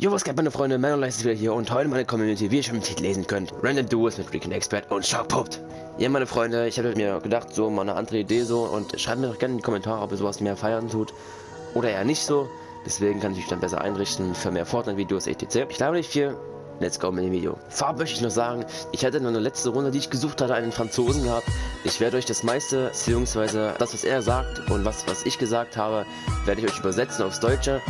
Jo, was geht meine Freunde, Manuel ist wieder hier und heute meine Community, wie ihr schon im Titel lesen könnt, Random Duos mit Recon Expert und Popped. Ja, meine Freunde, ich habe mir gedacht, so mal eine andere Idee so und schreibt mir doch gerne in die Kommentare, ob ihr sowas mehr feiern tut oder eher nicht so. Deswegen kann ich mich dann besser einrichten für mehr Fortnite-Videos etc. Ich glaube nicht viel, Let's go mit dem Video. Vorab möchte ich noch sagen, ich hatte noch eine letzte Runde, die ich gesucht hatte, einen Franzosen gehabt. Ich werde euch das meiste, beziehungsweise das, was er sagt und was, was ich gesagt habe, werde ich euch übersetzen aufs Deutsche.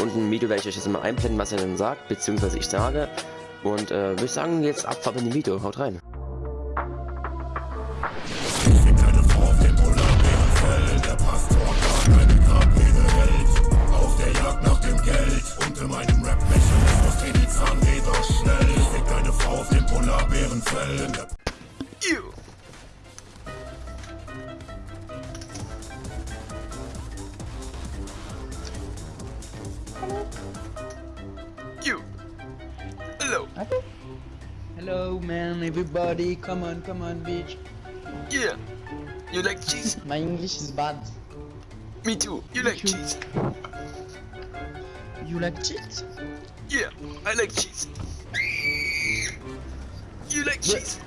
Und im Video werde ich euch jetzt mal einblenden, was er dann sagt, beziehungsweise ich sage. Und äh, würde ich sagen, jetzt Abfahrt in dem Video. Haut rein. You. You. Hello. Hello man, everybody, come on, come on, bitch. Yeah. You like cheese? My English is bad. Me too. You like too. cheese? You like cheese? Yeah. I like cheese. You like Yeah. cheese?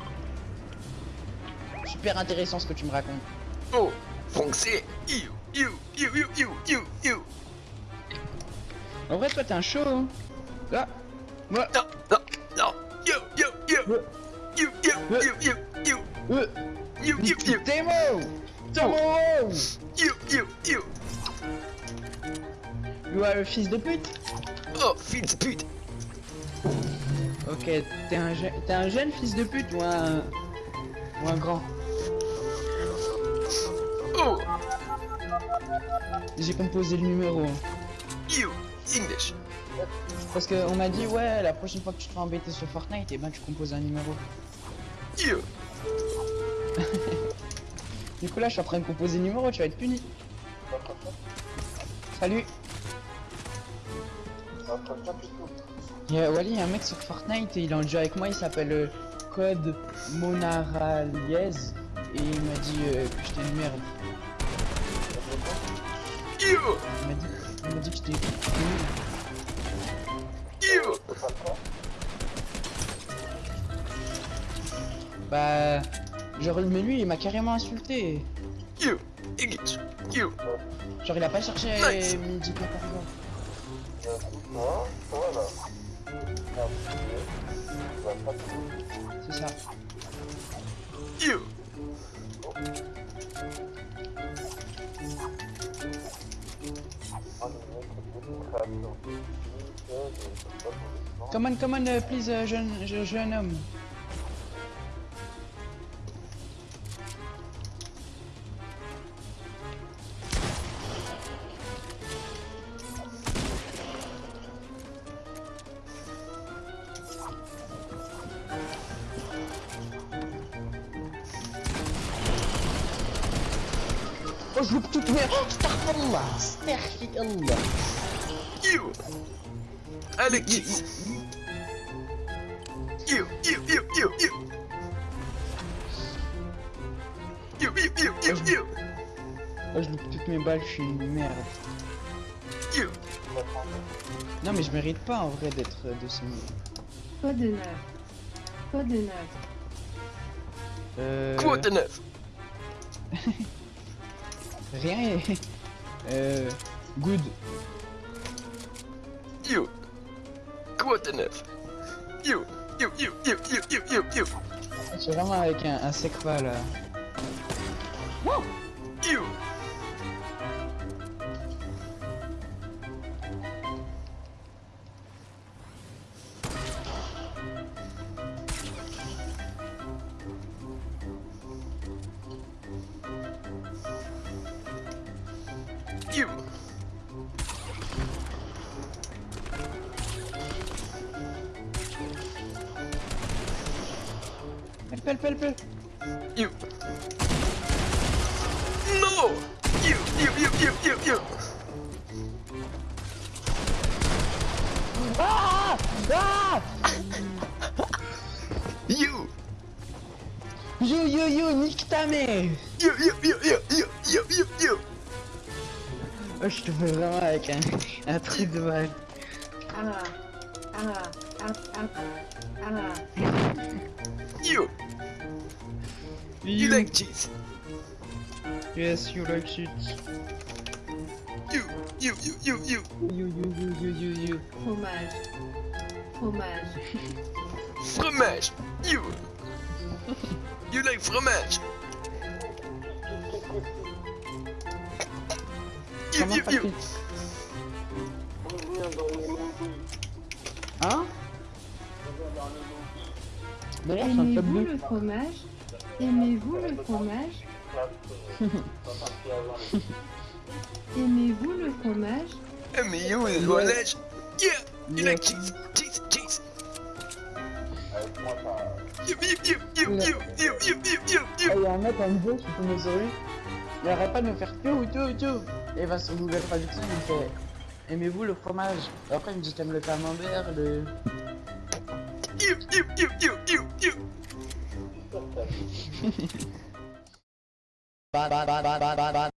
Super intéressant ce que tu me racontes. Oh. Français. You. You. You. You. You. You. You. En vrai, toi, t'es un show, hein Là Ouais Non. Non. Non. You. Are le fils de pute Oh, fils de pute. Ok, t'es un, je- t'es un jeune fils de pute ou un... Ou un grand? Oh. J'ai composé le numéro. hein. You. English. Parce que on m'a dit, ouais, la prochaine fois que tu te fais embêter sur Fortnite, et ben tu composes un numéro. Du coup là, je suis en train de composer le numéro, tu vas être puni. Salut Il y a, Wally, il y a un mec sur Fortnite et il est en jeu avec moi, il s'appelle euh, Code Monaraliez et il m'a dit euh, que j'étais une merde. Il m'a dit, il m'a dit que j'étais. You. Bah, genre, mais lui, il m'a carrément insulté. English. You. Genre, il a pas cherché Nice. midi par exemple. C'est ça. You. Command, command, uh, please, uh, jeune, jeune homme. Oh, je veux toute merde. Astaghfirullah, astaghfirullah. Yo Allez, kiss Yo, yo, yo, yo, yo Yo, yo, Oh, je loupe toutes mes balles, je suis une merde. Non, mais je mérite pas en vrai d'être euh, de ce niveau. Quoi de neuf? Quoi de neuf? Euh... Quoi de neuf? Rien. Euh... Good you. Quoi de neuf You, you, you, you, you, you, you, you. C'est vraiment avec un, un là. Wow. You. You. help, help, help. You. No! You, you, you, you, you, you. Ah! Ah! you! Yo, yo, yo, nique ta mère! Yo, yo, yo, yo, yo, yo, yo, yo! Oh, je te fais vraiment avec un, un truc de mal. Ah, ah, ah, ah, ah. You like cheese? Yes, you like shit. You, you, you, you, you. You, you, you, you, you, you. Fromage. Fromage. Fromage. You. You like fromage. You, you, you. Hein? D'ailleurs, c'est un top Aimez-vous 2. le fromage? Aimez-vous le fromage Aimez-vous le fromage Eh, you, le fromage. Yeah. You like cheese, cheese, cheese. You, you, you, you, you, you, you, you, you, Il you. y a un mec en vidéo qui tombe sur lui. Il arrête pas de me faire tout, tout, tout. Et il va sur Google Traduction, il me fait Aimez-vous le fromage Et après, il me dit T'aimes le camembert, le. You, you, you, you, you, you. Ban, ban, ban, ban, ban, ban,